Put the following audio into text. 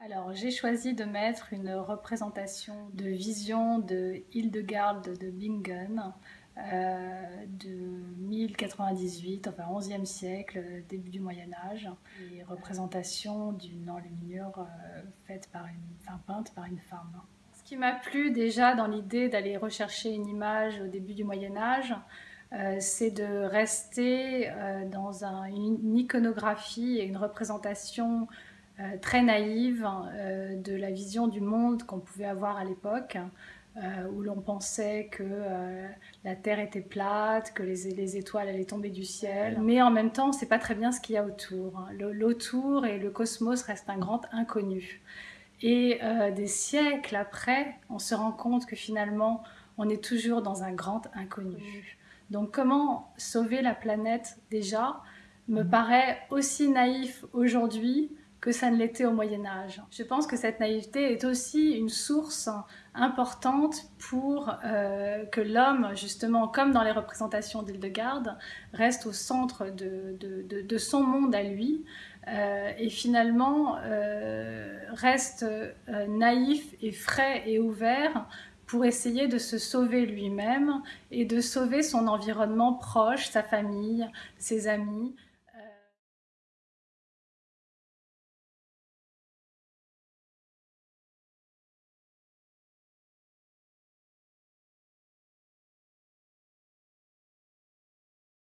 Alors, j'ai choisi de mettre une représentation de vision de Hildegarde de Bingen euh, de 1098, enfin 11e siècle, début du Moyen Âge, et représentation d'une enluminure euh, faite par une, enfin, peinte par une femme. Ce qui m'a plu déjà dans l'idée d'aller rechercher une image au début du Moyen Âge, euh, c'est de rester dans une iconographie et une représentation très naïve euh, de la vision du monde qu'on pouvait avoir à l'époque, euh, où l'on pensait que la Terre était plate, que les, étoiles allaient tomber du ciel. Mais en même temps, on ne sait pas très bien ce qu'il y a autour. L'autour et le cosmos restent un grand inconnu. Et des siècles après, on se rend compte que finalement, on est toujours dans un grand inconnu. Donc comment sauver la planète déjà me mmh. paraît aussi naïf aujourd'hui que ça ne l'était au Moyen Âge. Je pense que cette naïveté est aussi une source importante pour euh, que l'homme, justement, comme dans les représentations d'Hildegarde, reste au centre de, son monde à lui euh, et finalement euh, reste naïf et frais et ouvert pour essayer de se sauver lui-même et de sauver son environnement proche, sa famille, ses amis.